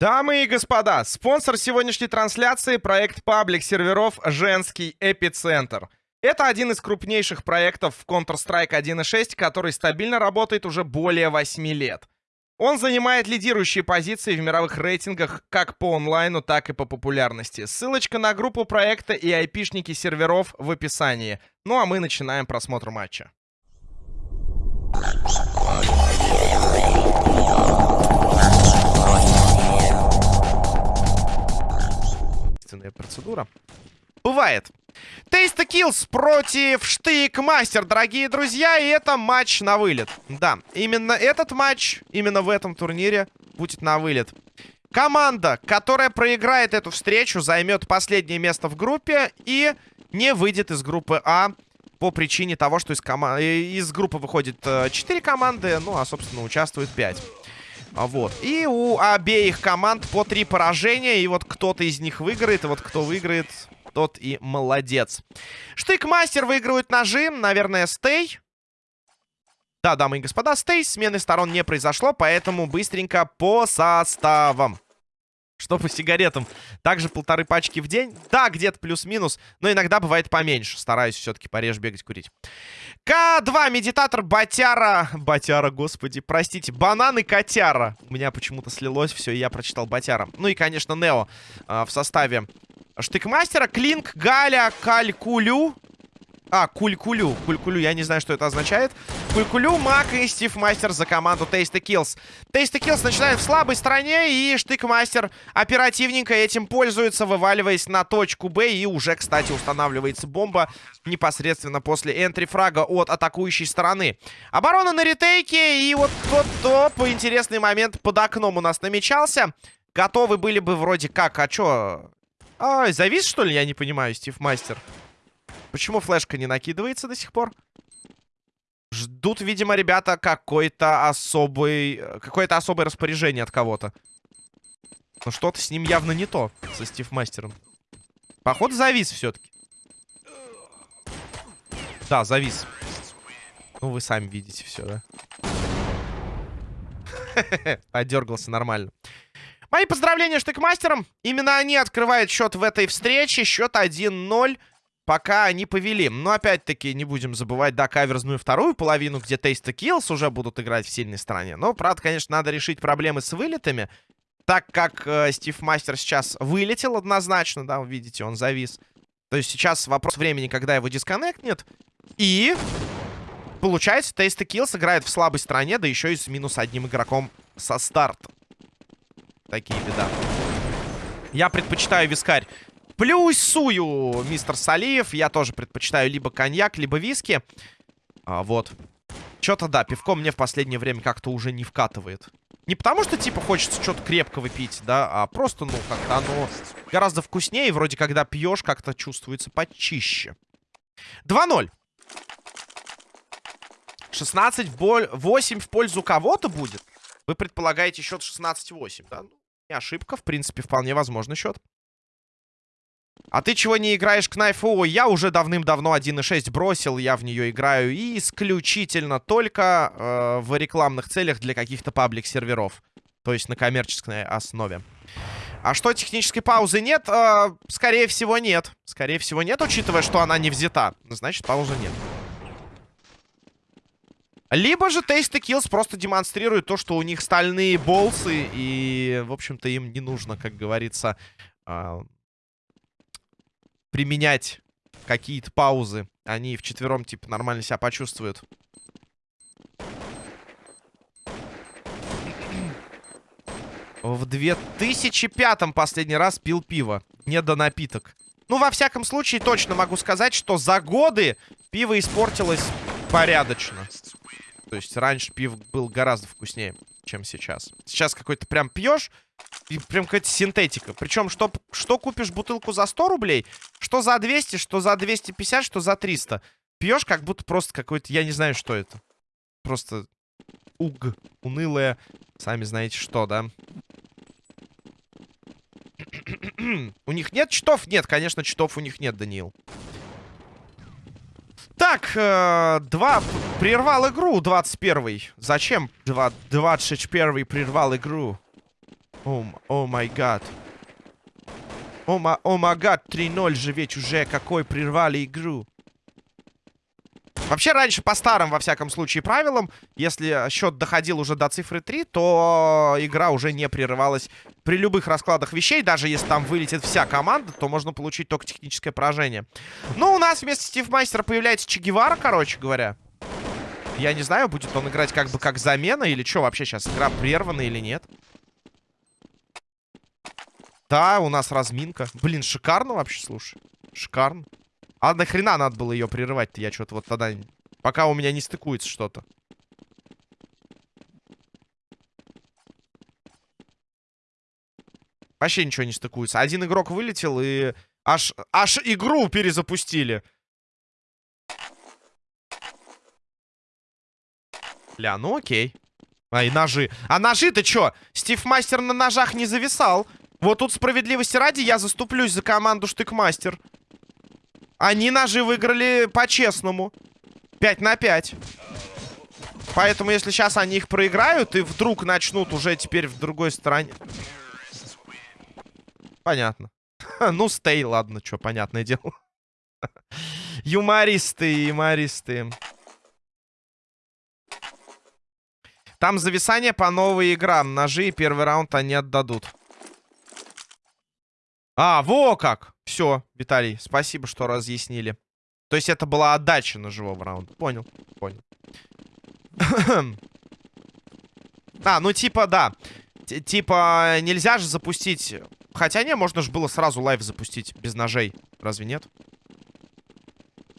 Дамы и господа, спонсор сегодняшней трансляции — проект паблик серверов «Женский эпицентр». Это один из крупнейших проектов в Counter-Strike 1.6, который стабильно работает уже более 8 лет. Он занимает лидирующие позиции в мировых рейтингах как по онлайну, так и по популярности. Ссылочка на группу проекта и айпишники серверов в описании. Ну а мы начинаем просмотр матча. Естественная процедура. Бывает. Тейста Киллс против Штык Мастер, дорогие друзья, и это матч на вылет. Да, именно этот матч, именно в этом турнире будет на вылет. Команда, которая проиграет эту встречу, займет последнее место в группе и не выйдет из группы А по причине того, что из, кома из группы выходит 4 э, команды, ну, а, собственно, участвует 5. А, вот. И у обеих команд по 3 поражения, и вот кто-то из них выиграет, и вот кто выиграет, тот и молодец. Штык-мастер выигрывает ножи, наверное, стей. Да, дамы и господа, стей. Смены сторон не произошло, поэтому быстренько по составам. Что по сигаретам? Также полторы пачки в день. Да, где-то плюс-минус, но иногда бывает поменьше. Стараюсь все-таки пореже бегать, курить. К2, медитатор, Батяра. Батяра, господи, простите. Банан и Котяра. У меня почему-то слилось все, и я прочитал Батяра. Ну и, конечно, Нео э, в составе Штыкмастера, Клинк, Галя, Калькулю. А, Кулькулю. Кулькулю, я не знаю, что это означает. Кулькулю, Мак и Стив Мастер за команду Тейста Киллс. Тейста Киллс начинает в слабой стороне, и Штыкмастер оперативненько этим пользуется, вываливаясь на точку Б. И уже, кстати, устанавливается бомба непосредственно после энтри-фрага от атакующей стороны. Оборона на ретейке, и вот тот топ. Интересный момент под окном у нас намечался. Готовы были бы вроде как, а чё... Ай, завис, что ли? Я не понимаю, Стив Мастер. Почему флешка не накидывается до сих пор? Ждут, видимо, ребята какой-то особый... Какое-то особое распоряжение от кого-то. Но что-то с ним явно не то, со Стив Мастером. Походу, завис все-таки. Да, завис. Ну, вы сами видите все, да? Подергался нормально. Мои поздравления штыкмастерам. Именно они открывают счет в этой встрече. Счет 1-0. Пока они повели. Но опять-таки не будем забывать, да, каверзную вторую половину, где Тейста Киллс уже будут играть в сильной стороне. Но, правда, конечно, надо решить проблемы с вылетами. Так как э, Стив Мастер сейчас вылетел однозначно, да, вы видите, он завис. То есть сейчас вопрос времени, когда его дисконнектнет. И получается, Тейста Киллс играет в слабой стороне, да еще и с минус одним игроком со старта. Такие беда. Я предпочитаю вискарь. Плюсую, мистер Салиев. Я тоже предпочитаю либо коньяк, либо виски. А, вот. Что-то, да, пивко мне в последнее время как-то уже не вкатывает. Не потому что, типа, хочется что-то крепкого пить, да, а просто, ну, как-то оно гораздо вкуснее. Вроде, когда пьешь, как-то чувствуется почище. 2-0. 16 в боль... 8 в пользу кого-то будет? Вы предполагаете счет 16-8, да? Ну, не ошибка, в принципе, вполне возможный счет. А ты чего не играешь к Найфу? Я уже давным-давно 1.6 бросил, я в нее играю и исключительно только э, в рекламных целях для каких-то паблик-серверов. То есть на коммерческой основе. А что, технической паузы нет? Э, скорее всего, нет. Скорее всего, нет, учитывая, что она не взята. Значит, паузы нет. Либо же Taste Kills просто демонстрирует то, что у них стальные болсы, и, в общем-то, им не нужно, как говорится, э, применять какие-то паузы. Они вчетвером, типа, нормально себя почувствуют. В 2005-м последний раз пил пиво. Не до напиток. Ну, во всяком случае, точно могу сказать, что за годы пиво испортилось порядочно. То есть раньше пив был гораздо вкуснее, чем сейчас. Сейчас какой-то прям пьешь, и прям какая-то синтетика. Причем, что, что купишь бутылку за 100 рублей, что за 200, что за 250, что за 300. Пьешь как будто просто какой-то, я не знаю, что это. Просто уг, унылое, сами знаете что, да? у них нет читов? Нет, конечно, читов у них нет, Даниил. Так, э, два... Прервал игру 21-й. Зачем 21-й прервал игру? О май гад. О май гад, 3-0 же ведь уже какой прервали игру. Вообще, раньше по старым, во всяком случае, правилам, если счет доходил уже до цифры 3, то игра уже не прерывалась при любых раскладах вещей. Даже если там вылетит вся команда, то можно получить только техническое поражение. Ну, у нас вместо Стив Мастера появляется Че Гевара, короче говоря. Я не знаю, будет он играть как бы как замена или что вообще сейчас, игра прервана или нет. Да, у нас разминка. Блин, шикарно вообще, слушай. Шикарно. А нахрена надо было ее прерывать-то? Я что-то вот тогда... Пока у меня не стыкуется что-то. Вообще ничего не стыкуется. Один игрок вылетел и... Аж, аж игру перезапустили. Ля, ну окей. А, и ножи. А ножи-то чё? Стив Мастер на ножах не зависал. Вот тут справедливости ради я заступлюсь за команду Штыкмастер. Они ножи выиграли по-честному. 5 на 5. Поэтому, если сейчас они их проиграют и вдруг начнут уже теперь в другой стороне... Понятно. ну, стей, ладно, что, понятное дело. юмористы, юмористы. Там зависание по новой играм. Ножи и первый раунд они отдадут. А, во как! Все, Виталий, спасибо, что разъяснили. То есть это была отдача ножевого раунда. Понял, понял. а, ну типа, да. Т типа, нельзя же запустить... Хотя не, можно же было сразу live запустить без ножей. Разве нет?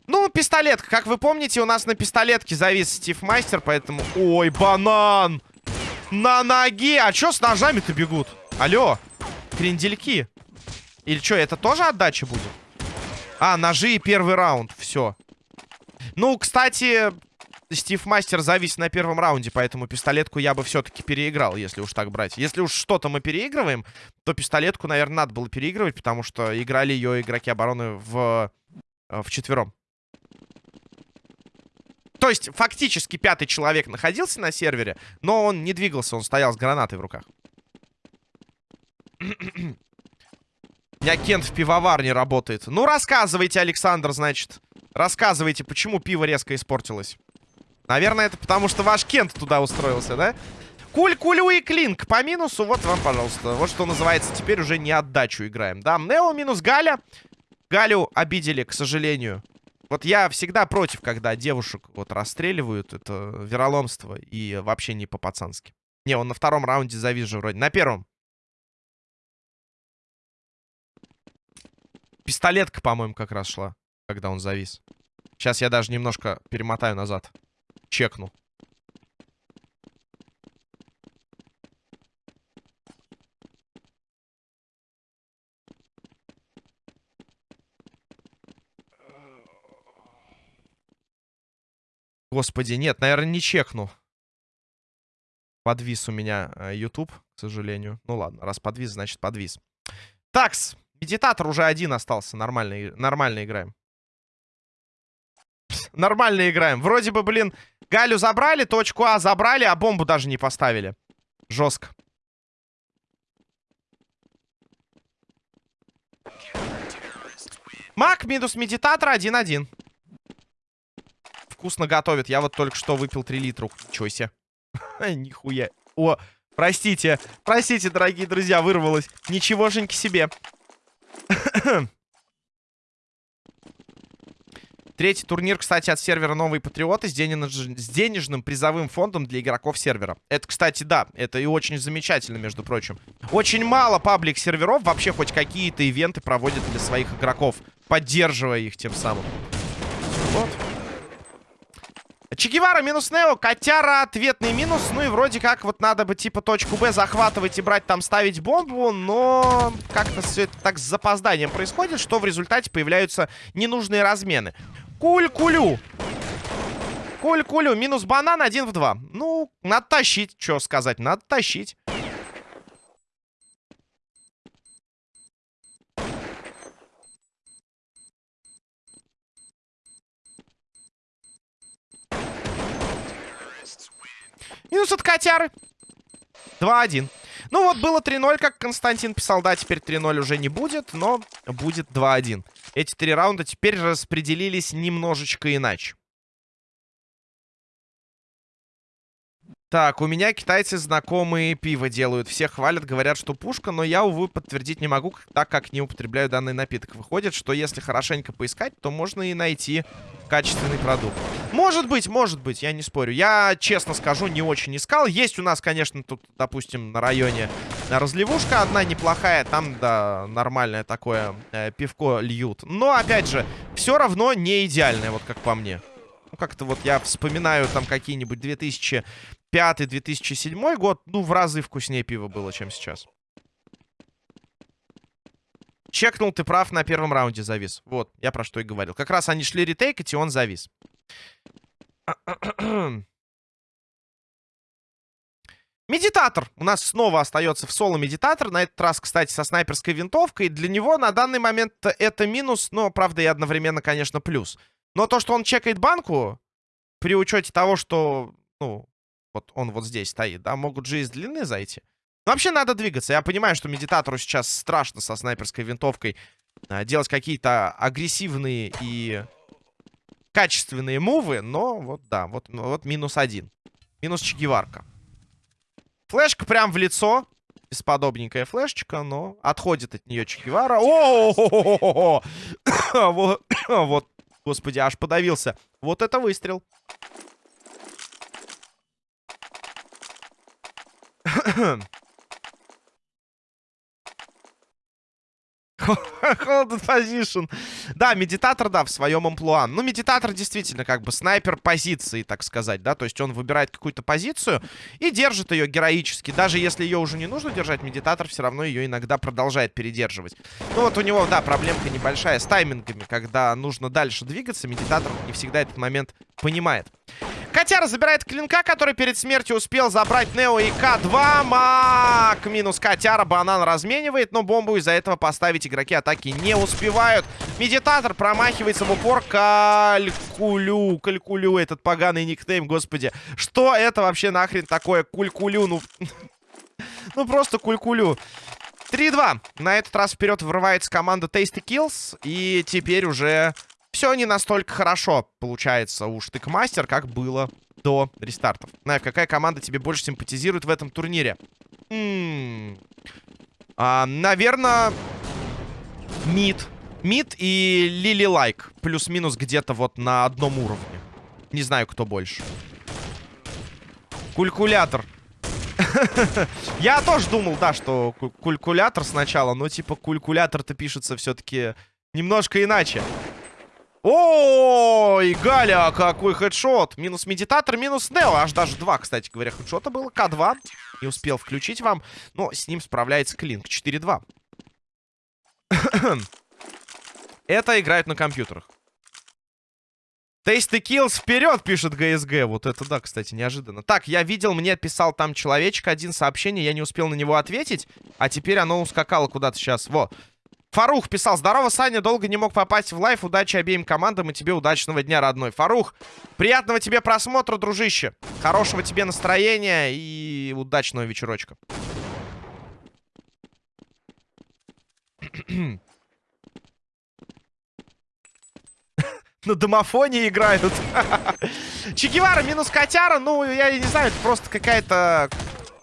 Ну, пистолетка. Как вы помните, у нас на пистолетке завис Стив Мастер, поэтому... Ой, банан! На ноге! А чё с ножами-то бегут? Алло, крендельки. Или что, это тоже отдача будет? А, ножи и первый раунд. Все. Ну, кстати, Стив Мастер завис на первом раунде, поэтому пистолетку я бы все-таки переиграл, если уж так брать. Если уж что-то мы переигрываем, то пистолетку, наверное, надо было переигрывать, потому что играли ее игроки обороны в, э, в четвером. То есть, фактически, пятый человек находился на сервере, но он не двигался, он стоял с гранатой в руках. Меня Кент в пивоварне работает. Ну, рассказывайте, Александр, значит. Рассказывайте, почему пиво резко испортилось. Наверное, это потому, что ваш Кент туда устроился, да? Куль, кулю и клинк по минусу. Вот вам, пожалуйста. Вот что называется, теперь уже не отдачу играем. Да, Нео минус Галя. Галю обидели, к сожалению. Вот я всегда против, когда девушек вот расстреливают. Это вероломство и вообще не по-пацански. Не, он на втором раунде завис же вроде. На первом. Пистолетка, по-моему, как раз шла, когда он завис. Сейчас я даже немножко перемотаю назад. Чекну. Господи, нет, наверное, не чекну. Подвис у меня э, YouTube, к сожалению. Ну ладно, раз подвис, значит подвис. Такс. Медитатор уже один остался. Нормально, нормально играем. Нормально играем. Вроде бы, блин, Галю забрали, точку А забрали, а бомбу даже не поставили. Жестко. Мак минус медитатор 1-1. Вкусно готовит. Я вот только что выпил 3 литра. Ничего себе. Нихуя. О, простите. Простите, дорогие друзья, вырвалось. Ничегошеньки себе. Третий турнир, кстати, от сервера «Новые Патриоты» с, денеж... с денежным призовым фондом для игроков сервера. Это, кстати, да, это и очень замечательно, между прочим. Очень мало паблик-серверов вообще хоть какие-то ивенты проводят для своих игроков, поддерживая их тем самым. Вот. Чегевара минус Нео, Котяра ответный минус. Ну и вроде как вот надо бы типа точку Б захватывать и брать там, ставить бомбу. Но как-то все это так с запозданием происходит, что в результате появляются ненужные размены. Куль-кулю. Куль-кулю. Минус банан один в два. Ну, надо тащить. Что сказать, надо тащить. Минус от котяры. 2-1. Ну вот, было 3-0, как Константин писал. Да, теперь 3-0 уже не будет, но будет 2-1. Эти три раунда теперь распределились немножечко иначе. Так, у меня китайцы знакомые пиво делают. Все хвалят, говорят, что пушка, но я, увы, подтвердить не могу, так как не употребляю данный напиток. Выходит, что если хорошенько поискать, то можно и найти качественный продукт. Может быть, может быть, я не спорю. Я, честно скажу, не очень искал. Есть у нас, конечно, тут, допустим, на районе разливушка одна неплохая. Там, да, нормальное такое э, пивко льют. Но, опять же, все равно не идеальное, вот как по мне. Как-то вот я вспоминаю там какие-нибудь 2000 2005-2007 год, ну, в разы вкуснее пиво было, чем сейчас. Чекнул, ты прав, на первом раунде завис. Вот, я про что и говорил. Как раз они шли ретейкать, и он завис. Медитатор. У нас снова остается в соло медитатор. На этот раз, кстати, со снайперской винтовкой. Для него на данный момент это минус, но, правда, и одновременно, конечно, плюс. Но то, что он чекает банку, при учете того, что, ну, вот он вот здесь стоит, да, могут же из длины зайти. Но вообще надо двигаться. Я понимаю, что медитатору сейчас страшно со снайперской винтовкой а, делать какие-то агрессивные и качественные мувы, но вот да, вот, ну, вот минус один. Минус чегеварка. Флешка прям в лицо. Бесподобненькая флешечка, но отходит от нее Чегевара. О, вот, господи, аж подавился. Вот это выстрел. Holded position. Да, медитатор, да, в своем амплуа. Ну, медитатор действительно как бы снайпер позиции, так сказать, да. То есть он выбирает какую-то позицию и держит ее героически. Даже если ее уже не нужно держать, медитатор все равно ее иногда продолжает передерживать. Ну, вот у него, да, проблемка небольшая с таймингами. Когда нужно дальше двигаться, медитатор не всегда этот момент понимает. Котяра забирает клинка, который перед смертью успел забрать Нео и К2. Мак минус Котяра. Банан разменивает, но бомбу из-за этого поставить игроки атаки не успевают. Медитатор промахивается в упор. Калькулю. Калькулю этот поганый никнейм, господи. Что это вообще нахрен такое? Кулькулю, ну... ну просто кулькулю. 3-2. На этот раз вперед врывается команда Tasty Kills. И теперь уже все не настолько хорошо получается у Штыкмастер, как было до рестартов. Найв, какая команда тебе больше симпатизирует в этом турнире? А, наверное, Мид. Мид и Лили Лайк. Плюс-минус где-то вот на одном уровне. Не знаю, кто больше. Кулькулятор. Я тоже думал, да, что кулькулятор сначала, но типа кулькулятор-то пишется все-таки немножко иначе. Ой, Галя, какой хедшот. Минус медитатор, минус Нео. Аж даже два, кстати говоря, хедшота было. К2. Не успел включить вам. Но с ним справляется Клинк. 4-2. Это играют на компьютерах. Tasty Kills вперед, пишет ГСГ. Вот это да, кстати, неожиданно. Так, я видел, мне писал там человечек один сообщение, я не успел на него ответить. А теперь оно ускакало куда-то сейчас. Во. Фарух писал, здорово, Саня, долго не мог попасть в лайф, удачи обеим командам и тебе удачного дня, родной. Фарух, приятного тебе просмотра, дружище. Хорошего тебе настроения и удачного вечерочка. На домофоне играют. Чегевара минус котяра, ну, я не знаю, это просто какая-то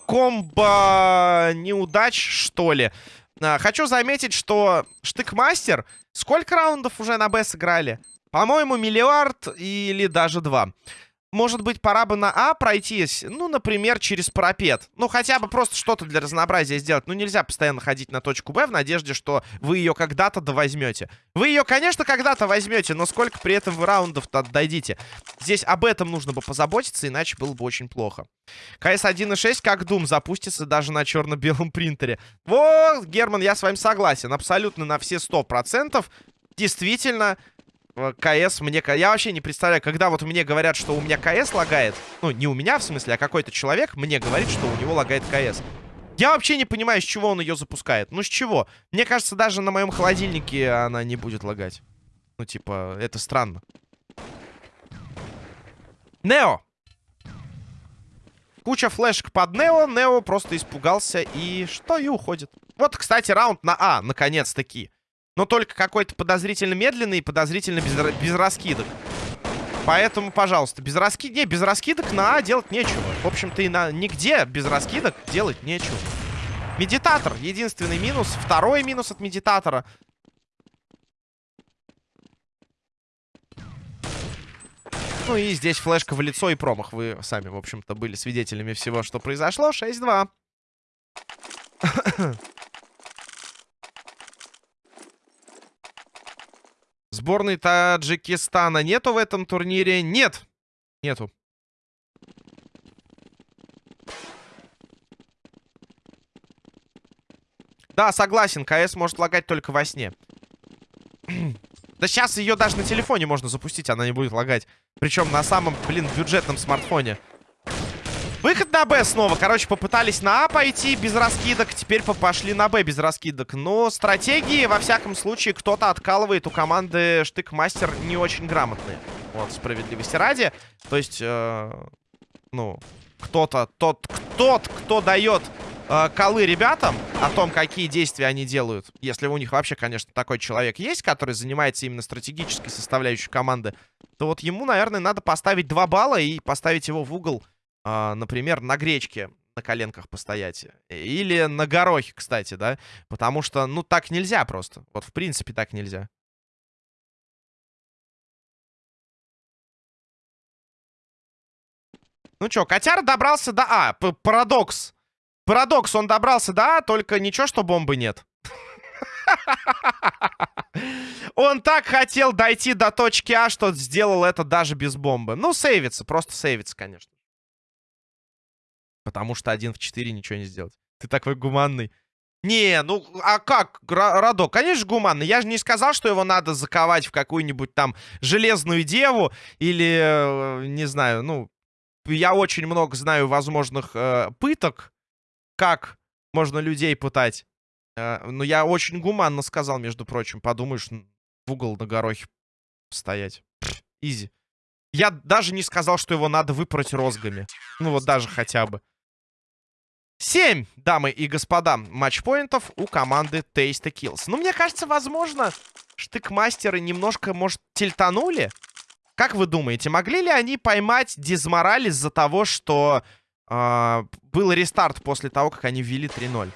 комбо неудач, что ли. А, хочу заметить, что Штыкмастер... Сколько раундов уже на Б сыграли? По-моему, миллиард или даже два. Может быть, пора бы на А пройтись? Ну, например, через парапет. Ну, хотя бы просто что-то для разнообразия сделать. Ну, нельзя постоянно ходить на точку Б в надежде, что вы ее когда-то довозьмете. Вы ее, конечно, когда-то возьмете, но сколько при этом вы раундов-то отдадите? Здесь об этом нужно бы позаботиться, иначе было бы очень плохо. КС 1.6 как Doom запустится даже на черно-белом принтере. Вот, Герман, я с вами согласен. Абсолютно на все 100%. Действительно, КС мне... Я вообще не представляю, когда вот мне говорят, что у меня КС лагает. Ну, не у меня, в смысле, а какой-то человек мне говорит, что у него лагает КС. Я вообще не понимаю, с чего он ее запускает. Ну, с чего? Мне кажется, даже на моем холодильнике она не будет лагать. Ну, типа, это странно. Нео! Куча флешек под Нео. Нео просто испугался и что? И уходит. Вот, кстати, раунд на А, наконец-таки. Но только какой-то подозрительно медленный и подозрительно без, без раскидок. Поэтому, пожалуйста, без раскидок... Не, без раскидок на А делать нечего. В общем-то, и на нигде без раскидок делать нечего. Медитатор. Единственный минус. Второй минус от медитатора. Ну и здесь флешка в лицо и промах. Вы сами, в общем-то, были свидетелями всего, что произошло. 6-2. Сборной Таджикистана нету в этом турнире? Нет. Нету. Да, согласен, КС может лагать только во сне. да сейчас ее даже на телефоне можно запустить, она не будет лагать. Причем на самом, блин, бюджетном смартфоне. Выход на Б снова. Короче, попытались на А пойти без раскидок. Теперь пошли на Б без раскидок. Но стратегии, во всяком случае, кто-то откалывает у команды Штык-Мастер не очень грамотные. Вот, справедливости ради. То есть, э, ну, кто-то, тот, тот, кто дает э, колы ребятам о том, какие действия они делают. Если у них вообще, конечно, такой человек есть, который занимается именно стратегической составляющей команды, то вот ему, наверное, надо поставить 2 балла и поставить его в угол например, на гречке на коленках постоять. Или на горохе, кстати, да? Потому что, ну, так нельзя просто. Вот, в принципе, так нельзя. Ну чё, котяр добрался до А. П Парадокс. Парадокс, он добрался до А, только ничего, что бомбы нет. Он так хотел дойти до точки А, что сделал это даже без бомбы. Ну, сейвится, просто сейвится, конечно. Потому что один в 4 ничего не сделать. Ты такой гуманный. Не, ну, а как, Радо? Конечно, гуманный. Я же не сказал, что его надо заковать в какую-нибудь там железную деву или, э, не знаю, ну, я очень много знаю возможных э, пыток, как можно людей пытать. Э, но я очень гуманно сказал, между прочим. Подумаешь, в угол на горохе стоять. изи. Я даже не сказал, что его надо выпороть розгами. Ну вот даже хотя бы. 7, дамы и господа, матчпоинтов у команды Tasty Kills. Ну, мне кажется, возможно, штыкмастеры немножко, может, тильтанули? Как вы думаете, могли ли они поймать дизмораль из-за того, что э, был рестарт после того, как они ввели 3-0?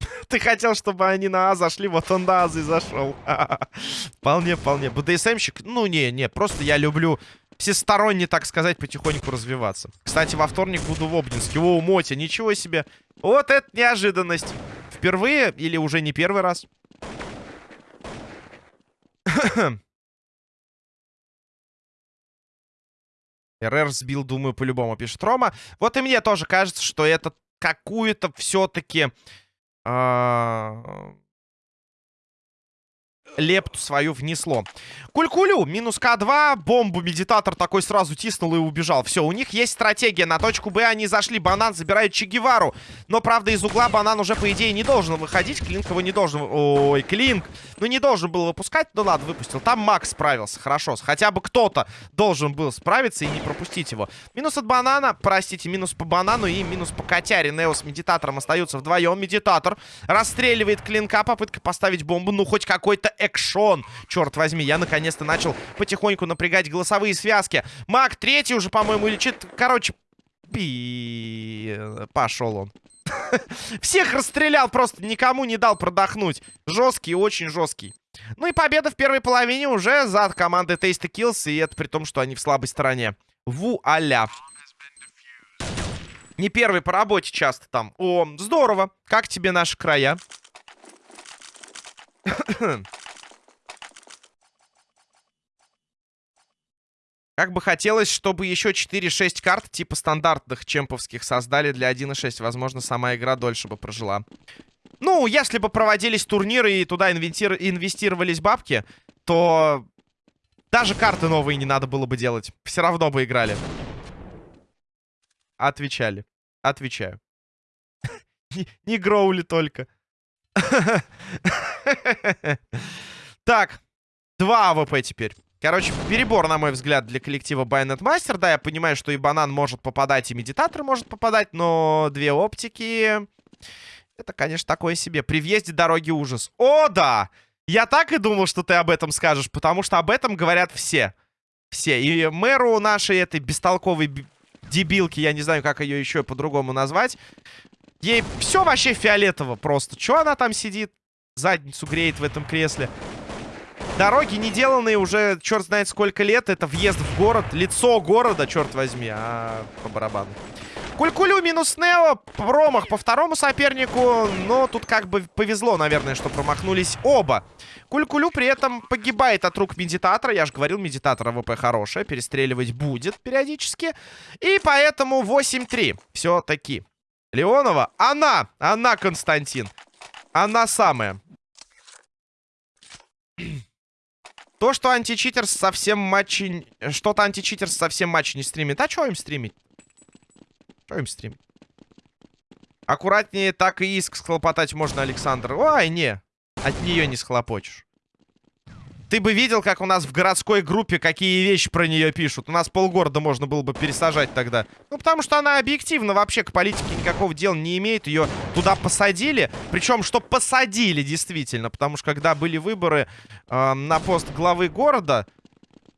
Ты хотел, чтобы они на А зашли, вот он на А зашел. Вполне, вполне. БДСМщик, ну не, не, просто я люблю всесторонне, так сказать, потихоньку развиваться. Кстати, во вторник буду в Обнинске. О, Мотя, ничего себе. Вот это неожиданность. Впервые или уже не первый раз? РР сбил, думаю, по-любому, пишет Рома. Вот и мне тоже кажется, что это какую-то все-таки... Э а, лепту свою внесло. Кулькулю, минус К2, бомбу медитатор такой сразу тиснул и убежал. Все, у них есть стратегия. На точку Б они зашли. Банан забирает Чегевару. Но, правда, из угла банан уже, по идее, не должен выходить. Клинк его не должен... Ой, Клинк. Ну, не должен был выпускать. Ну, ладно, выпустил. Там Макс справился. Хорошо. Хотя бы кто-то должен был справиться и не пропустить его. Минус от банана. Простите, минус по банану и минус по котяре. Нео с медитатором остаются вдвоем. Медитатор расстреливает Клинка. Попытка поставить бомбу. Ну, хоть какой-то экшон. Черт возьми, я наконец-то начал потихоньку напрягать голосовые связки. Маг третий уже, по-моему, лечит. Короче, пи... Пошел он. Всех расстрелял, просто никому не дал продохнуть. Жесткий, очень жесткий. Ну и победа в первой половине уже за командой Tasty Kills. И это при том, что они в слабой стороне. Вуаля. Не первый по работе часто там. О, здорово. Как тебе наши края? Как бы хотелось, чтобы еще 4-6 карт типа стандартных чемповских создали для 1.6. Возможно, сама игра дольше бы прожила. Ну, если бы проводились турниры и туда инвестировались бабки, то даже карты новые не надо было бы делать. Все равно бы играли. Отвечали. Отвечаю. Не гроули только. Так. Два АВП теперь. Короче, перебор, на мой взгляд, для коллектива Bayonet Master. Да, я понимаю, что и банан может попадать, и медитатор может попадать, но две оптики... Это, конечно, такое себе. При въезде дороги ужас. О, да! Я так и думал, что ты об этом скажешь, потому что об этом говорят все. Все. И мэру нашей этой бестолковой дебилки, я не знаю, как ее еще по-другому назвать, ей все вообще фиолетово просто. Че она там сидит? Задницу греет в этом кресле. Дороги не деланные уже черт знает сколько лет. Это въезд в город, лицо города, черт возьми, а по барабану. Кулькулю минус Нео. Промах по второму сопернику. Но тут как бы повезло, наверное, что промахнулись оба. Кулькулю при этом погибает от рук медитатора. Я же говорил, медитатор ВП хорошая. Перестреливать будет периодически. И поэтому 8-3. Все-таки. Леонова. Она. Она, Константин. Она самая. То, что античитер совсем матчи... Что-то античитер совсем матч не стримит. А что им стримить? Что им стримить? Аккуратнее так и иск схлопотать можно, Александр. Ой, не. От нее не схлопочешь. Ты бы видел, как у нас в городской группе какие вещи про нее пишут. У нас полгорода можно было бы пересажать тогда. Ну, потому что она объективно вообще к политике никакого дела не имеет. Ее туда посадили. Причем, что посадили, действительно. Потому что, когда были выборы э, на пост главы города,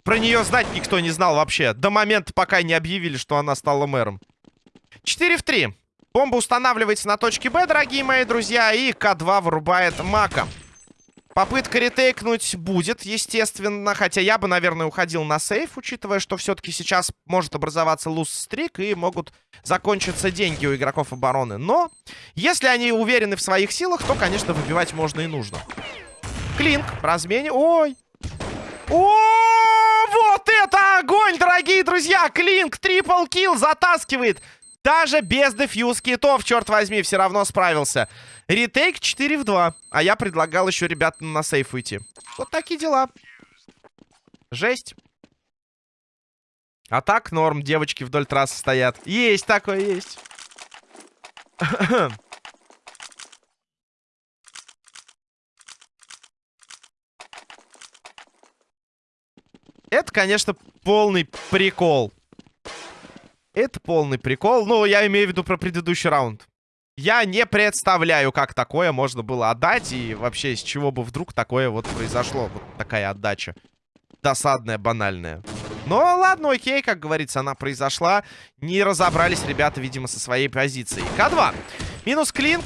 про нее знать никто не знал вообще. До момента, пока не объявили, что она стала мэром. 4 в 3. Бомба устанавливается на точке Б, дорогие мои друзья. И К2 вырубает Мака. Попытка ретейкнуть будет, естественно. Хотя я бы, наверное, уходил на сейф, учитывая, что все-таки сейчас может образоваться луз-стрик и могут закончиться деньги у игроков обороны. Но, если они уверены в своих силах, то, конечно, выбивать можно и нужно. Клинк размене. Ой! О, вот это огонь, дорогие друзья! Клинк, трипл килл затаскивает. Даже без дефьюз китов, черт возьми, все равно справился. Ретейк 4 в 2. А я предлагал еще ребят на сейф уйти. Вот такие дела. Жесть. А так норм, девочки вдоль трассы стоят. Есть такое, есть. Это, конечно, полный прикол. Это полный прикол. Ну, я имею в виду про предыдущий раунд. Я не представляю, как такое можно было отдать. И вообще, с чего бы вдруг такое вот произошло. Вот такая отдача. Досадная, банальная. Но ладно, окей, как говорится, она произошла. Не разобрались ребята, видимо, со своей позиции. К2. Минус клинк.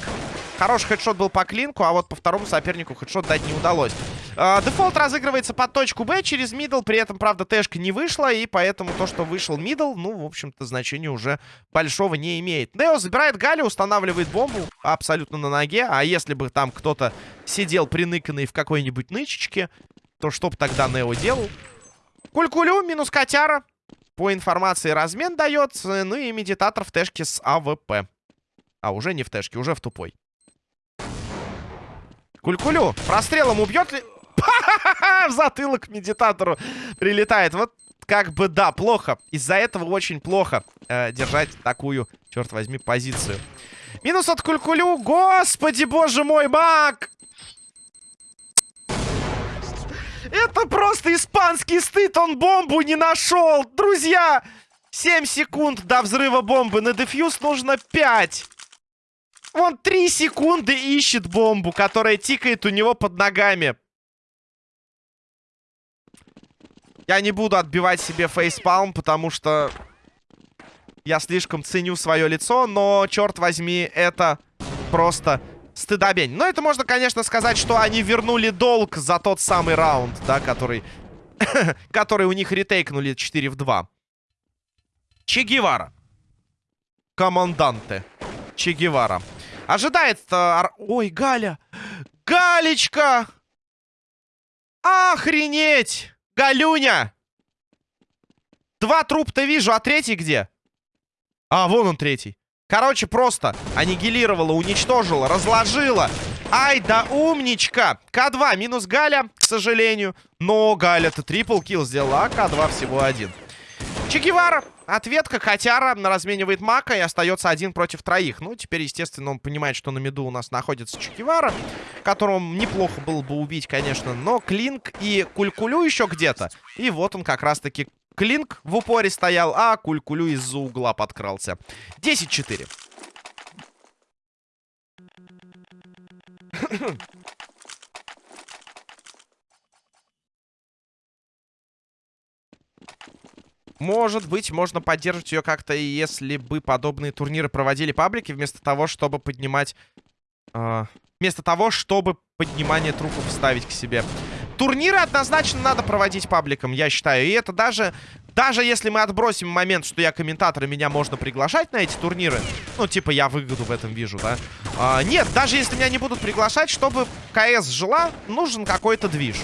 Хороший хедшот был по клинку, а вот по второму сопернику хедшот дать не удалось. Э, дефолт разыгрывается под точку Б через мидл. При этом, правда, тэшка не вышла. И поэтому то, что вышел мидл, ну, в общем-то, значения уже большого не имеет. Нео забирает Гали, устанавливает бомбу абсолютно на ноге. А если бы там кто-то сидел приныканный в какой-нибудь нычечке, то что бы тогда Нео делал? Кулькулю минус котяра. По информации размен дается. Ну и медитатор в тэшке с АВП. А, уже не в тэшке, уже в тупой. Кулькулю. Прострелом убьет ли... В затылок медитатору прилетает. Вот как бы, да, плохо. Из-за этого очень плохо э, держать такую, черт возьми, позицию. Минус от Кулькулю. Господи, боже мой, маг! Это просто испанский стыд. Он бомбу не нашел. Друзья, 7 секунд до взрыва бомбы. На дефьюз нужно 5. Он три секунды ищет бомбу, которая тикает у него под ногами. Я не буду отбивать себе фейспалм, потому что я слишком ценю свое лицо, но, черт возьми, это просто стыдобень. Но это можно, конечно, сказать, что они вернули долг за тот самый раунд, да, который, который у них ретейкнули 4 в 2. Че Гевара. Команданте. Че Гевара. Ожидает... Ой, Галя! Галечка! Охренеть! Галюня! Два трупа-то вижу, а третий где? А, вон он третий. Короче, просто аннигилировала, уничтожила, разложила. Ай да умничка. К2 минус Галя, к сожалению. Но Галя-то трипл килл сделала, а К2 всего один. Чекивара Ответка. Котяра разменивает Мака и остается один против троих. Ну, теперь, естественно, он понимает, что на меду у нас находится Чекивара, которого неплохо было бы убить, конечно. Но Клинк и Кулькулю еще где-то. И вот он как раз-таки Клинк в упоре стоял, а Кулькулю из-за угла подкрался. 10-4. Может быть, можно поддерживать ее как-то, если бы подобные турниры проводили паблики, вместо того, чтобы поднимать... Э, вместо того, чтобы поднимание трупов ставить к себе. Турниры однозначно надо проводить пабликом, я считаю. И это даже... Даже если мы отбросим момент, что я комментатор, и меня можно приглашать на эти турниры. Ну, типа, я выгоду в этом вижу, да? А, нет, даже если меня не будут приглашать, чтобы КС жила, нужен какой-то движ.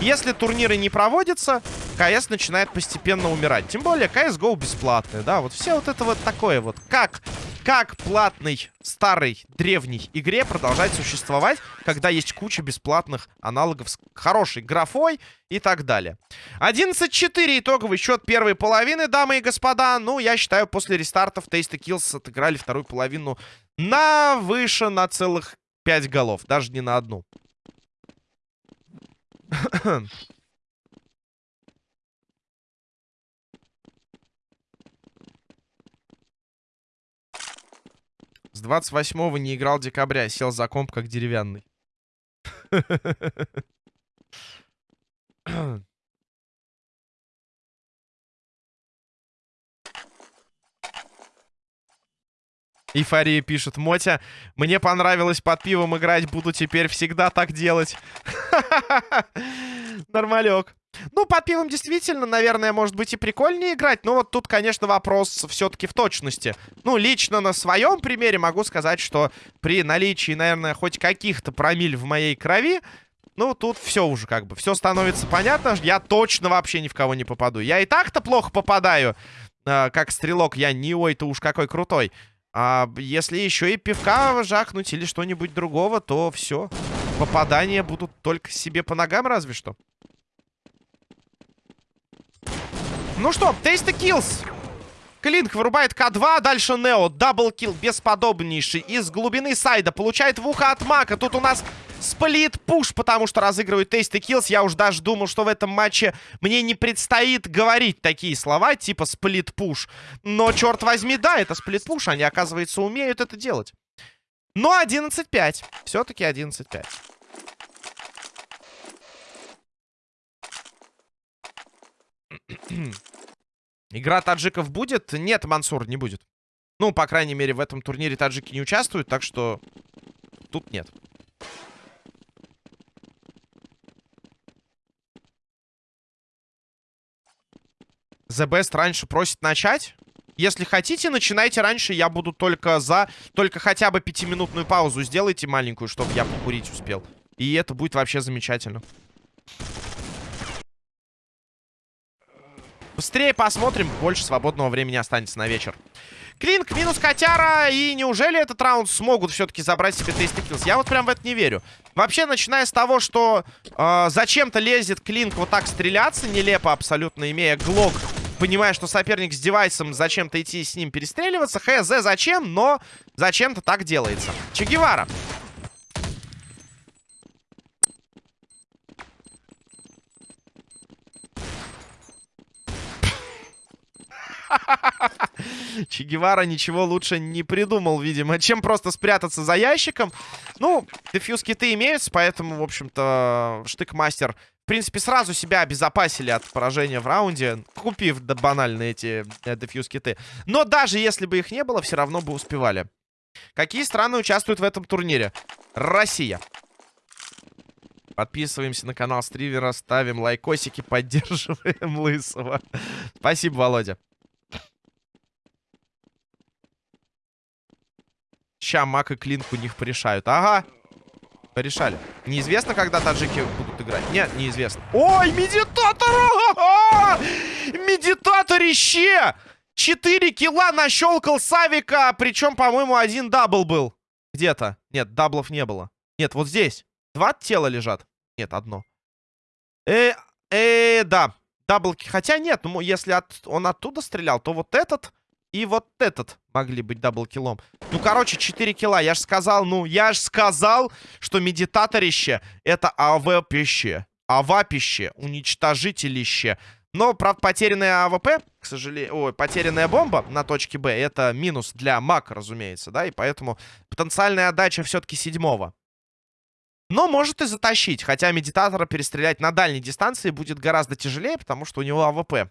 Если турниры не проводятся, КС начинает постепенно умирать. Тем более, CSGO бесплатный, да? Вот все вот это вот такое вот. Как, как платной, старой, древней игре продолжать существовать, когда есть куча бесплатных аналогов с хорошей графой и так далее. 11-4 итоговый счет первой половины, дамы и господа. Ну, я считаю, после рестартов Tasty Kills отыграли вторую половину на выше на целых 5 голов. Даже не на одну. С 28-го не играл декабря. Сел за комп как деревянный. Эйфория пишет. Мотя, мне понравилось под пивом играть. Буду теперь всегда так делать. Нормалек. Ну, под пивом действительно, наверное, может быть и прикольнее играть. Но вот тут, конечно, вопрос все-таки в точности. Ну, лично на своем примере могу сказать, что при наличии, наверное, хоть каких-то промиль в моей крови, ну, тут все уже как бы, все становится понятно. Я точно вообще ни в кого не попаду. Я и так-то плохо попадаю, э, как стрелок. Я не ой-то уж какой крутой. А если еще и пивка жахнуть или что-нибудь другого, то все. Попадания будут только себе по ногам разве что. Ну что, Tasty Kills. Клинк вырубает К2, дальше Нео. Double kill бесподобнейший из глубины сайда. Получает в ухо от Мака. Тут у нас split-push, потому что разыгрывают Tasty Kills. Я уж даже думал, что в этом матче мне не предстоит говорить такие слова, типа split-push. Но, черт возьми, да, это split-push. Они, оказывается, умеют это делать. Но 11-5. Все-таки 11-5. Игра таджиков будет? Нет, Мансур, не будет. Ну, по крайней мере, в этом турнире таджики не участвуют, так что тут нет. The Best раньше просит начать. Если хотите, начинайте раньше. Я буду только за... Только хотя бы пятиминутную паузу сделайте маленькую, чтобы я покурить успел. И это будет вообще замечательно. Быстрее посмотрим. Больше свободного времени останется на вечер. Клинк минус котяра. И неужели этот раунд смогут все-таки забрать себе Tasty Kills? Я вот прям в это не верю. Вообще, начиная с того, что э, зачем-то лезет Клинк вот так стреляться, нелепо абсолютно, имея глок, понимая, что соперник с девайсом, зачем-то идти с ним перестреливаться. Хз зачем, но зачем-то так делается. Чегевара. Че Гевара ничего лучше не придумал, видимо, чем просто спрятаться за ящиком. Ну, дефьюз-киты имеются, поэтому, в общем-то, штык-мастер, в принципе, сразу себя обезопасили от поражения в раунде, купив да, банально эти э, дефьюз-киты. Но даже если бы их не было, все равно бы успевали. Какие страны участвуют в этом турнире? Россия. Подписываемся на канал Стривера, ставим лайкосики, поддерживаем Лысого. Спасибо, Володя. Ща Мак и Клинк у них порешают. Ага. Порешали. Неизвестно, когда таджики будут играть. Нет, неизвестно. Ой, медитатор! Медитаторище! Четыре килла нащелкал Савика. Причем, по-моему, один дабл был. Где-то. Нет, даблов не было. Нет, вот здесь. Два тела лежат. Нет, одно. Э, э, да. даблки. Хотя нет, ну, если от, он оттуда стрелял, то вот этот и вот этот могли быть даблкилом. Ну, короче, 4 килла. Я же сказал, ну, я же сказал, что медитаторище это АВ-пище. АВА-пище, уничтожителище. Но, правда, потерянная АВП, к сожалению... Ой, потерянная бомба на точке Б, это минус для МАК, разумеется, да? И поэтому потенциальная отдача все-таки седьмого. Но может и затащить, хотя медитатора перестрелять на дальней дистанции будет гораздо тяжелее, потому что у него АВП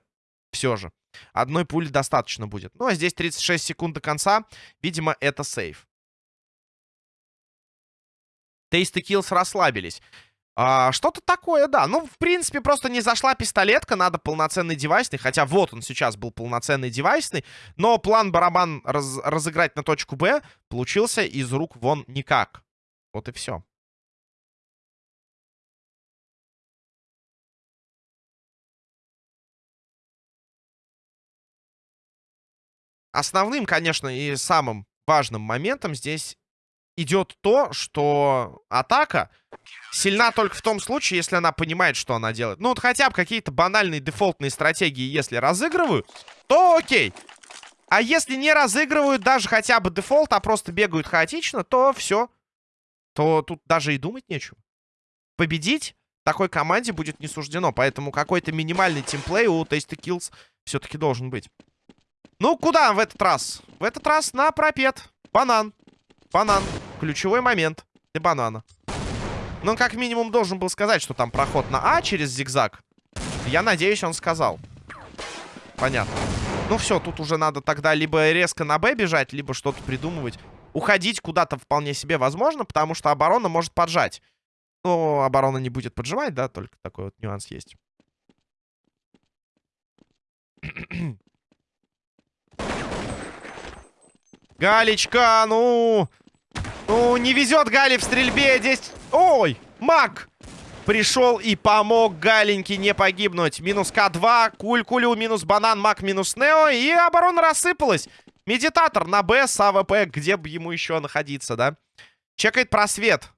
все же. Одной пули достаточно будет. Ну, а здесь 36 секунд до конца. Видимо, это сейф. Tasty Kills расслабились. А, Что-то такое, да. Ну, в принципе, просто не зашла пистолетка. Надо полноценный девайсный. Хотя вот он сейчас был полноценный девайсный. Но план барабан раз разыграть на точку Б получился из рук вон никак. Вот и все. Основным, конечно, и самым важным моментом здесь идет то, что атака сильна только в том случае, если она понимает, что она делает. Ну, вот хотя бы какие-то банальные дефолтные стратегии, если разыгрывают, то окей. А если не разыгрывают даже хотя бы дефолт, а просто бегают хаотично, то все. То тут даже и думать нечего. Победить такой команде будет не суждено. Поэтому какой-то минимальный тимплей у Tasty Kills все-таки должен быть. Ну, куда в этот раз? В этот раз на пропет. Банан. Банан. Ключевой момент для банана. Ну, он как минимум должен был сказать, что там проход на А через зигзаг. Я надеюсь, он сказал. Понятно. Ну все, тут уже надо тогда либо резко на Б бежать, либо что-то придумывать. Уходить куда-то вполне себе возможно, потому что оборона может поджать. Но оборона не будет поджимать, да, только такой вот нюанс есть. Галечка, ну... Ну, не везет Гали в стрельбе. Здесь... Ой, маг! Пришел и помог Галеньке не погибнуть. Минус К2, Куль-Кулю, минус Банан, Маг, минус Нео. И оборона рассыпалась. Медитатор на Б с АВП, где бы ему еще находиться, да? Чекает просвет.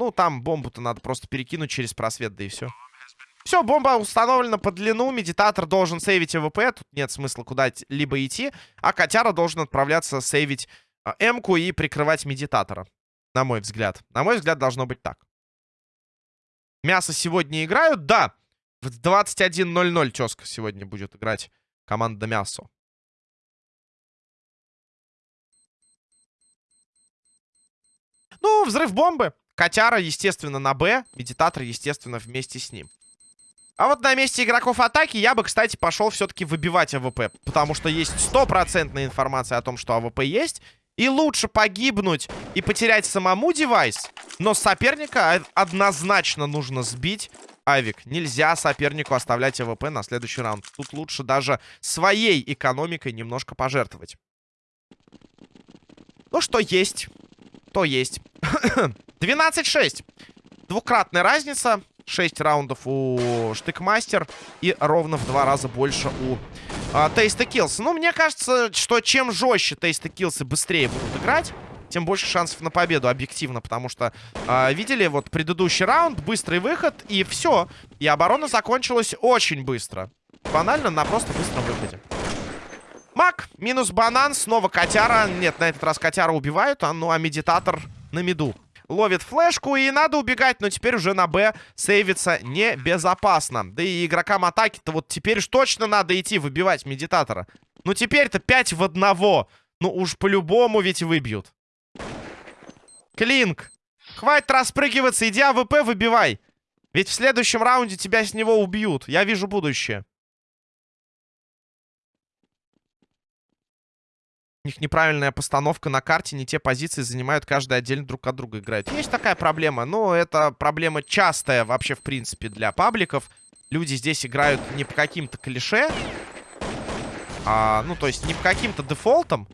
Ну, там бомбу-то надо просто перекинуть через просвет, да и все. Все, бомба установлена по длину. Медитатор должен сейвить АВП. Тут нет смысла куда-либо идти. А котяра должен отправляться сейвить а, М-ку и прикрывать медитатора. На мой взгляд. На мой взгляд, должно быть так. Мясо сегодня играют? Да. В 21.00 тезка сегодня будет играть команда Мясо. Ну, взрыв бомбы. Котяра, естественно, на Б. Медитатор, естественно, вместе с ним. А вот на месте игроков атаки я бы, кстати, пошел все-таки выбивать АВП. Потому что есть стопроцентная информация о том, что АВП есть. И лучше погибнуть и потерять самому девайс. Но соперника однозначно нужно сбить. Авик, нельзя сопернику оставлять АВП на следующий раунд. Тут лучше даже своей экономикой немножко пожертвовать. Ну, что есть, то есть. 12-6. Двукратная разница. 6 раундов у Штыкмастер и ровно в два раза больше у Tasty Kills. Ну, мне кажется, что чем жестче Tasty Kills ы быстрее будут играть, тем больше шансов на победу, объективно. Потому что, э, видели, вот предыдущий раунд, быстрый выход, и все. И оборона закончилась очень быстро. Банально, на просто быстром выходе. Мак, минус банан, снова котяра. Нет, на этот раз котяра убивают, а, ну а медитатор на меду ловит флешку. И надо убегать, но теперь уже на Б сейвиться небезопасно. Да и игрокам атаки-то вот теперь уж точно надо идти выбивать медитатора. Ну теперь-то 5 в одного. Ну уж по-любому ведь выбьют. Клинк. Хватит распрыгиваться, иди АВП выбивай. Ведь в следующем раунде тебя с него убьют. Я вижу будущее. У них неправильная постановка на карте, не те позиции занимают, каждый отдельно друг от друга играет. Есть такая проблема, но это проблема частая вообще, в принципе, для пабликов. Люди здесь играют не по каким-то клише, а, ну, то есть не по каким-то дефолтам,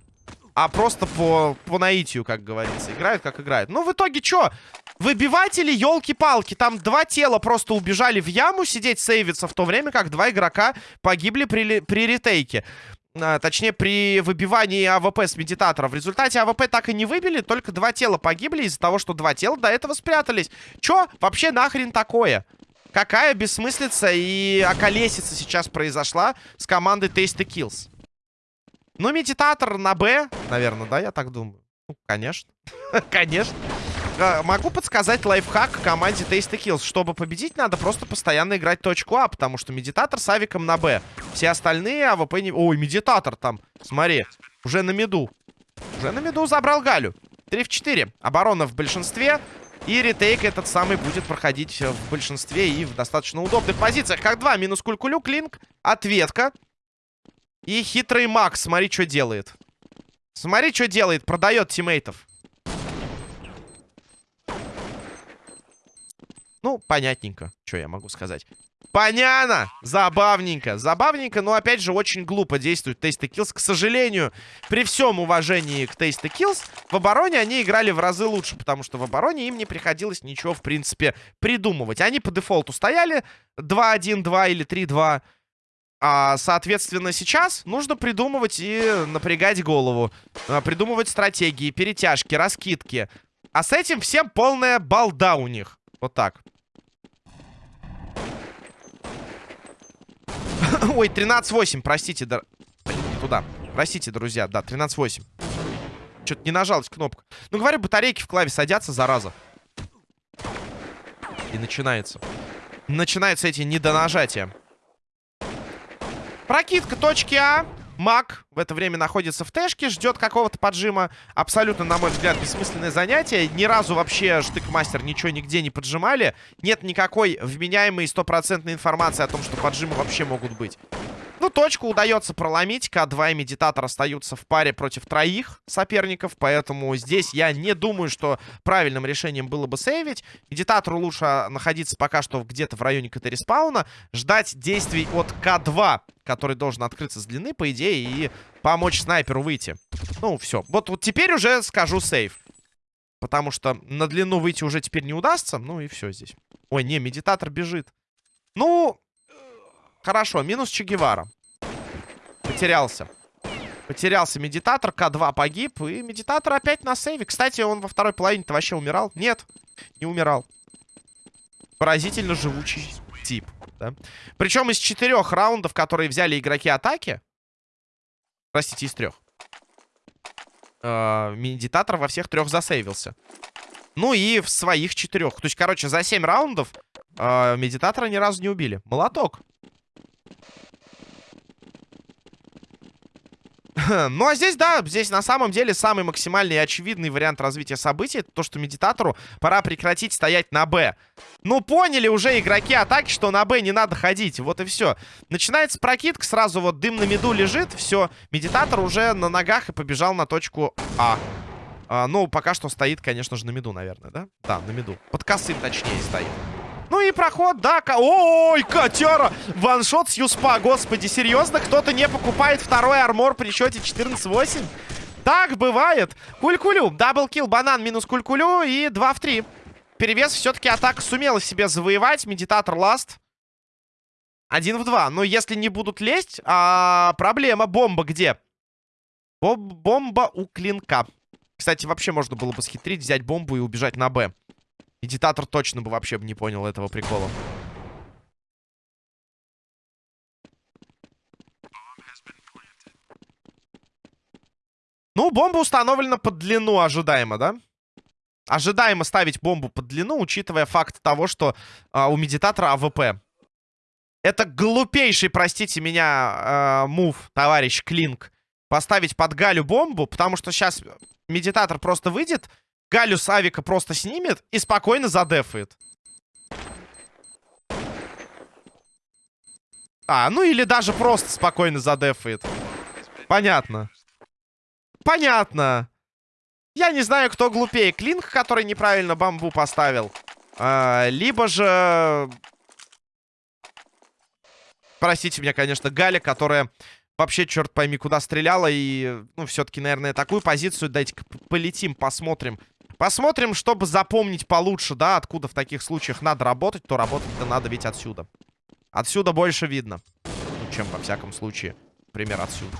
а просто по, по наитию, как говорится. Играют, как играют. Ну, в итоге, что? Выбиватели, елки-палки. Там два тела просто убежали в яму сидеть, сейвиться, в то время как два игрока погибли при, при ретейке. А, точнее, при выбивании АВП с медитатора. В результате АВП так и не выбили, только два тела погибли из-за того, что два тела до этого спрятались. Чё вообще нахрен такое? какая бессмыслица и околесица сейчас произошла с командой Tasty Kills. Ну, медитатор на Б, наверное, да, я так думаю. Ну, конечно. конечно. Могу подсказать лайфхак команде Tasty Kills. Чтобы победить, надо просто постоянно играть точку А, потому что медитатор с авиком на Б. Все остальные АВП не... Ой, медитатор там, смотри, уже на меду. Уже на меду забрал Галю. 3 в 4. Оборона в большинстве. И ретейк этот самый будет проходить в большинстве и в достаточно удобных позициях. Как два. Минус кулькулю, клинк, ответка. И хитрый Макс, смотри, что делает. Смотри, что делает. Продает тиммейтов. Ну, понятненько. Что я могу сказать? Понятно! Забавненько. Забавненько, но, опять же, очень глупо действует Tasty Kills. К сожалению, при всем уважении к Tasty Kills, в обороне они играли в разы лучше, потому что в обороне им не приходилось ничего, в принципе, придумывать. Они по дефолту стояли 2-1-2 или 3-2. А, соответственно, сейчас нужно придумывать и напрягать голову. А, придумывать стратегии, перетяжки, раскидки. А с этим всем полная балда у них. Вот так. Ой, 13-8, простите, да... Туда. Простите, друзья, да, 13-8. Что-то не нажалась кнопка. Ну, говорю, батарейки в клаве садятся, зараза. И начинается. Начинаются эти недонажатия. Прокидка точки А. Маг в это время находится в тэшке, ждет какого-то поджима. Абсолютно, на мой взгляд, бессмысленное занятие. Ни разу вообще штык-мастер ничего нигде не поджимали. Нет никакой вменяемой стопроцентной информации о том, что поджимы вообще могут быть. Ну, точку удается проломить. К2 и Медитатор остаются в паре против троих соперников. Поэтому здесь я не думаю, что правильным решением было бы сейвить. Медитатору лучше находиться пока что где-то в районе КТ-респауна. Ждать действий от К2, который должен открыться с длины, по идее, и помочь снайперу выйти. Ну, все. Вот, вот теперь уже скажу save. Потому что на длину выйти уже теперь не удастся. Ну и все здесь. Ой, не, медитатор бежит. Ну, Хорошо, минус Че Гевара. Потерялся. Потерялся медитатор, К2 погиб, и медитатор опять на сейве. Кстати, он во второй половине-то вообще умирал? Нет, не умирал. Поразительно живучий тип, да? Причем из четырех раундов, которые взяли игроки атаки... Простите, из трех. Э, медитатор во всех трех засейвился. Ну и в своих четырех. То есть, короче, за семь раундов э, медитатора ни разу не убили. Молоток. Ну, а здесь, да, здесь на самом деле самый максимальный и очевидный вариант развития событий то, что медитатору пора прекратить стоять на Б. Ну, поняли уже игроки атаки, что на Б не надо ходить. Вот и все. Начинается прокидка, сразу вот дым на меду лежит. Все, медитатор уже на ногах и побежал на точку А. а ну, пока что стоит, конечно же, на меду, наверное, да? Да, на меду. Под косым, точнее, стоит. Ну и проход, да. Ой, котяра! One shot с USP а. Господи, серьезно? Кто-то не покупает второй армор при счете 14-8? Так бывает. Кулькулю. Double kill, банан минус кулькулю и 2 в 3. Перевес все-таки атака сумела себе завоевать. Медитатор last. Один в два. Но если не будут лезть, а проблема. Бомба где? Бом бомба у клинка. Кстати, вообще можно было бы схитрить, взять бомбу и убежать на Б. Медитатор точно бы вообще не понял этого прикола. Ну, бомба установлена под длину, ожидаемо, да? Ожидаемо ставить бомбу под длину, учитывая факт того, что а, у медитатора АВП. Это глупейший, простите меня, э, move, товарищ Клинк. Поставить под Галю бомбу, потому что сейчас медитатор просто выйдет Галю с авика просто снимет и спокойно задефает. А, ну или даже просто спокойно задефает. Понятно. Понятно. Я не знаю, кто глупее. Клинк, который неправильно бомбу поставил. А, либо же... Простите меня, конечно, Галя, которая вообще, черт пойми, куда стреляла. И, ну, все-таки, наверное, такую позицию дайте-ка полетим, посмотрим. Посмотрим, чтобы запомнить получше, да, откуда в таких случаях надо работать, то работать-то надо ведь отсюда. Отсюда больше видно, ну, чем во всяком случае, пример отсюда.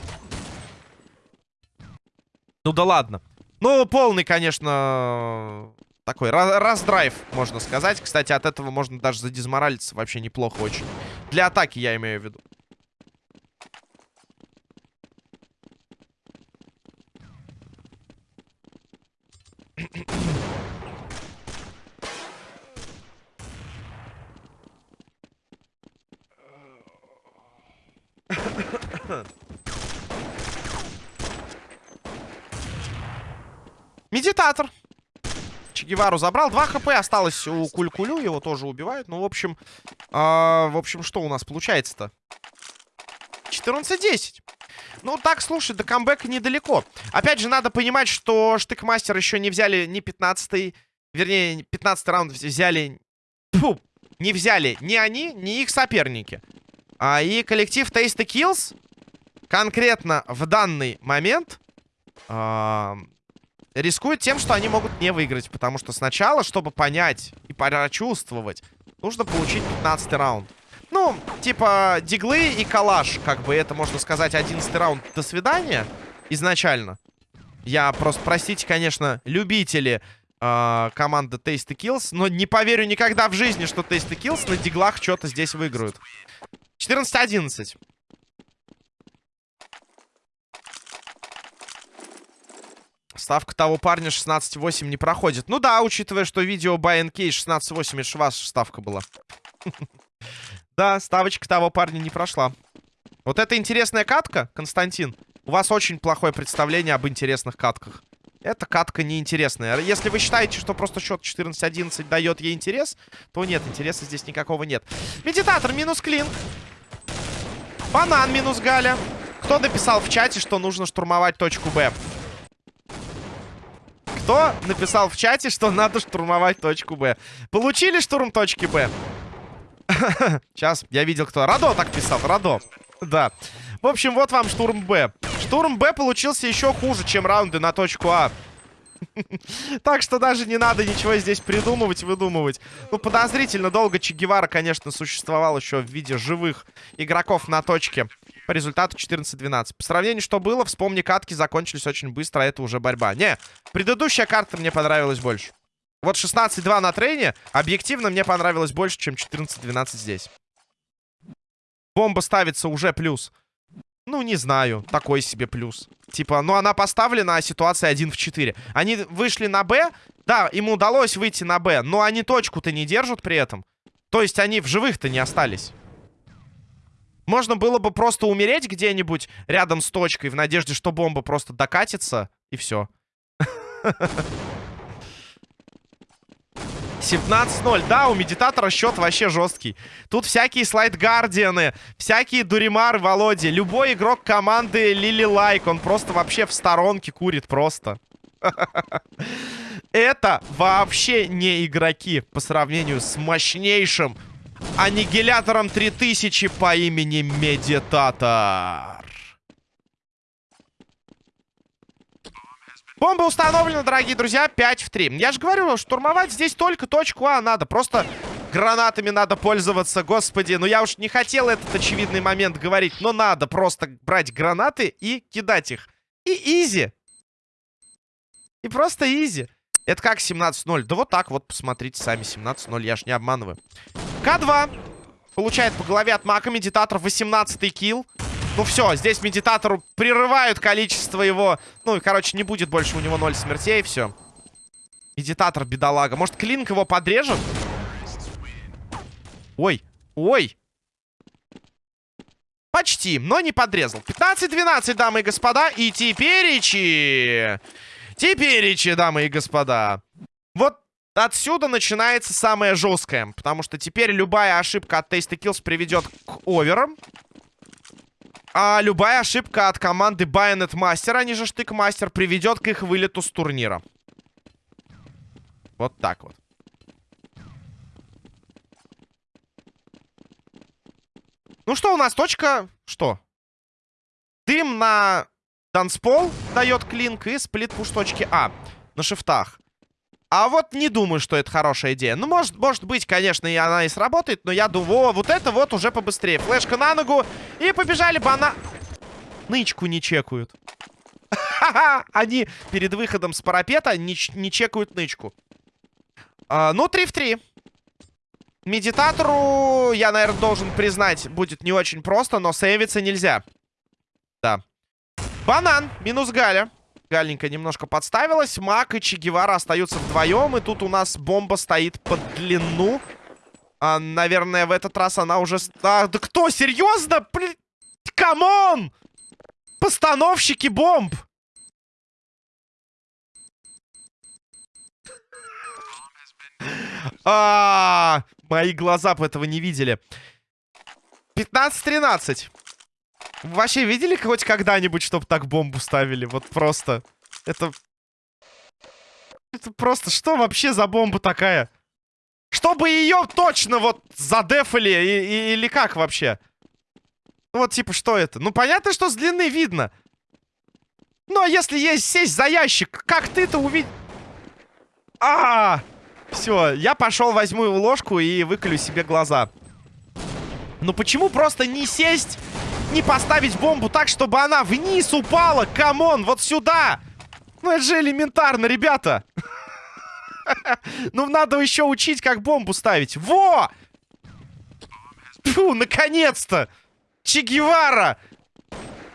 Ну да ладно. Ну, полный, конечно, такой раздрайв, можно сказать. Кстати, от этого можно даже задизморалиться вообще неплохо очень. Для атаки я имею в виду. Медитатор. Чегевару забрал. 2 хп осталось у Кулькулю. Его тоже убивают. Ну, в общем... Э, в общем, что у нас получается-то? 14-10. Ну, так, слушай, до камбэка недалеко. Опять же, надо понимать, что Штыкмастер еще не взяли ни 15-й... Вернее, 15 раунд взяли... Фу, не взяли ни они, ни их соперники. А, и коллектив Taste Kills конкретно в данный момент... Э, рискуют тем, что они могут не выиграть. Потому что сначала, чтобы понять и прочувствовать, нужно получить 15 раунд. Ну, типа, диглы и калаш, как бы это, можно сказать, 11 раунд. До свидания изначально. Я просто, простите, конечно, любители э, команды Tasty Kills, но не поверю никогда в жизни, что Tasty Kills на диглах что-то здесь выиграют. 14-11. Ставка того парня 16-8 не проходит. Ну да, учитывая, что видео BNK 16-8, это же ставка была. Да, ставочка того парня не прошла. Вот это интересная катка, Константин. У вас очень плохое представление об интересных катках. Эта катка неинтересная. Если вы считаете, что просто счет 14-11 дает ей интерес, то нет, интереса здесь никакого нет. Медитатор минус клин. Банан минус Галя. Кто написал в чате, что нужно штурмовать точку Б? Кто написал в чате, что надо штурмовать точку Б? Получили штурм точки Б? Сейчас, я видел, кто. Радо так писал, Радо. Да. В общем, вот вам штурм Б. Штурм Б получился еще хуже, чем раунды на точку А. Так что даже не надо ничего здесь придумывать, выдумывать. Ну, подозрительно долго Че Гевара, конечно, существовал еще в виде живых игроков на точке. По результату 14-12. По сравнению, что было, вспомни, катки закончились очень быстро, а это уже борьба. Не, предыдущая карта мне понравилась больше. Вот 16-2 на трейне объективно мне понравилось больше, чем 14-12 здесь. Бомба ставится уже плюс. Ну, не знаю. Такой себе плюс. Типа, ну она поставлена, а ситуация 1 в 4. Они вышли на Б. Да, им удалось выйти на Б. Но они точку-то не держат при этом. То есть они в живых-то не остались. Можно было бы просто умереть где-нибудь рядом с точкой в надежде, что бомба просто докатится, и все. 17-0. Да, у медитатора счет вообще жесткий. Тут всякие слайд-гардианы, всякие дуримары Володи. Любой игрок команды Лили Лайк, он просто вообще в сторонке курит просто. Это вообще не игроки по сравнению с мощнейшим аннигилятором 3000 по имени Медитатор. Бомба установлена, дорогие друзья, 5 в 3. Я же говорю, штурмовать здесь только точку А надо. Просто гранатами надо пользоваться, господи. Ну я уж не хотел этот очевидный момент говорить, но надо просто брать гранаты и кидать их. И easy. И просто easy. Это как 17-0? Да вот так вот, посмотрите сами, 17-0, я ж не обманываю. К2 получает по голове от Мака, медитатор 18-й килл. Ну все, здесь медитатору прерывают количество его... Ну, короче, не будет больше у него 0 смертей, все. Медитатор, бедолага. Может, Клинк его подрежет? Ой, ой. Почти, но не подрезал. 15-12, дамы и господа. И теперичи... Теперичи, дамы и господа. Вот отсюда начинается самое жесткое. Потому что теперь любая ошибка от Taste Kills приведет к оверам. А любая ошибка от команды Bayonet Master, они же Штык-мастер, приведет к их вылету с турнира. Вот так вот. Ну что у нас? Точка... Что? Дым на танцпол дает клинк и сплит-пуш точки А. На шифтах. А вот не думаю, что это хорошая идея. Ну, может, может быть, конечно, и она и сработает, но я думаю, о, вот это вот уже побыстрее. Флешка на ногу, и побежали бана... Нычку не чекают. Они перед выходом с парапета не, не чекают нычку. А, ну, 3 в 3. Медитатору, я, наверное, должен признать, будет не очень просто, но сейвиться нельзя. Да. Банан, минус Галя. Галенька немножко подставилась. Мак и Че Гевара остаются вдвоем. И тут у нас бомба стоит под длину. А, наверное, в этот раз она уже... А, да кто? Серьезно? Блин, come on! Постановщики бомб! А, мои глаза бы этого не видели. 15-13. Вообще видели хоть когда-нибудь, чтобы так бомбу ставили? Вот просто. Это... Это просто... Что вообще за бомба такая? Чтобы ее точно вот задефали и, и, или как вообще? Вот типа что это? Ну понятно, что с длины видно. Ну а если есть сесть за ящик, как ты-то увидишь? А, -а, а Все, я пошел возьму его ложку и выколю себе глаза. Ну почему просто не сесть, не поставить бомбу так, чтобы она вниз упала? Come on, вот сюда! Ну это же элементарно, ребята! Ну надо еще учить, как бомбу ставить. Во! Фу, наконец-то! Че Гевара!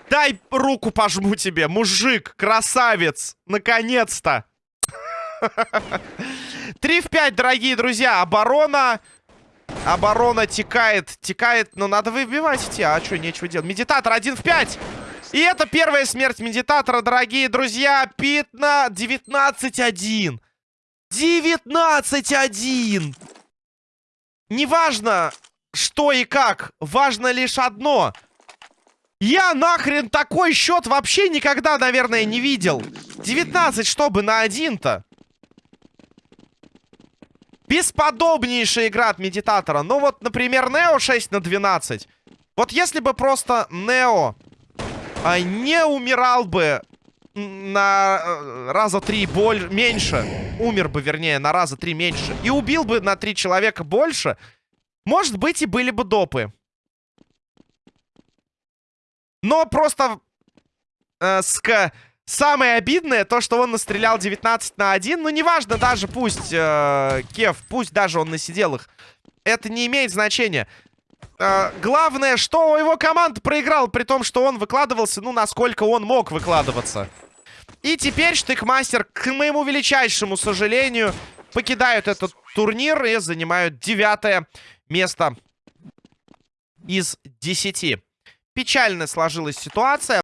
Дай руку пожму тебе, мужик, красавец! Наконец-то! 3 в 5, дорогие друзья. Оборона... Оборона текает, текает, но надо выбивать эти. А что, нечего делать. Медитатор 1 в 5. И это первая смерть медитатора, дорогие друзья. Питна 19-1. 19-1. Неважно, что и как. Важно лишь одно. Я нахрен такой счет вообще никогда, наверное, не видел. 19, чтобы на один-то. Бесподобнейшая игра от Медитатора. Ну вот, например, Нео 6 на 12. Вот если бы просто Нео а, не умирал бы на э, раза три боль меньше, умер бы, вернее, на раза три меньше, и убил бы на три человека больше, может быть, и были бы допы. Но просто э, ска... Самое обидное, то, что он настрелял 19 на 1. Ну, неважно, даже пусть, э, Кев, пусть даже он насидел их. Это не имеет значения. Э, главное, что его команда проиграла, при том, что он выкладывался, ну, насколько он мог выкладываться. И теперь Штыкмастер, к моему величайшему сожалению, покидают этот турнир и занимают девятое место из десяти. Печально сложилась ситуация.